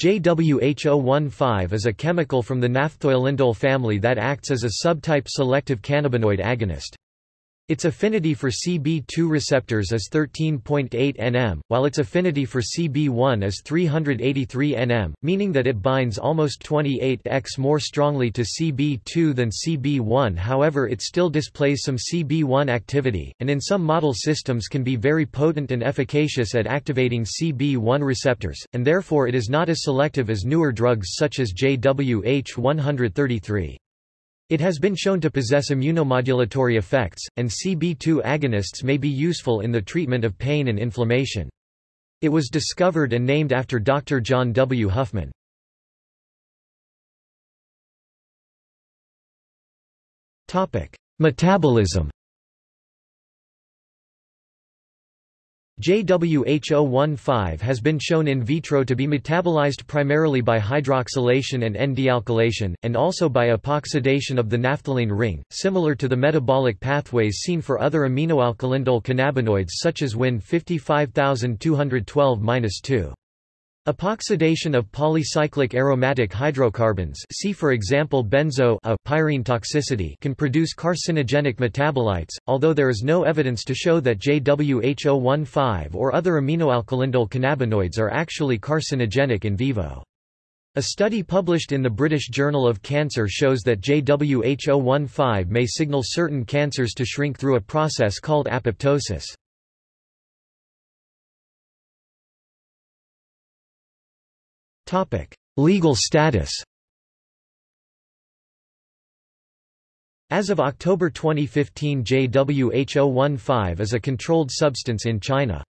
JWH015 is a chemical from the naphthoylindole family that acts as a subtype selective cannabinoid agonist. Its affinity for CB2 receptors is 13.8 nm, while its affinity for CB1 is 383 nm, meaning that it binds almost 28x more strongly to CB2 than CB1 however it still displays some CB1 activity, and in some model systems can be very potent and efficacious at activating CB1 receptors, and therefore it is not as selective as newer drugs such as JWH-133. It has been shown to possess immunomodulatory effects, and CB2 agonists may be useful in the treatment of pain and inflammation. It was discovered and named after Dr. John W. Huffman. Metabolism JWH015 has been shown in vitro to be metabolized primarily by hydroxylation and N-dealkylation, and also by epoxidation of the naphthalene ring, similar to the metabolic pathways seen for other aminoalkylindole cannabinoids such as WIN 55212-2. Epoxidation of polycyclic aromatic hydrocarbons see for example benzo a pyrene toxicity can produce carcinogenic metabolites, although there is no evidence to show that JWH015 or other aminoalkylindole cannabinoids are actually carcinogenic in vivo. A study published in the British Journal of Cancer shows that JWH015 may signal certain cancers to shrink through a process called apoptosis. Legal status As of October 2015 JWH015 is a controlled substance in China.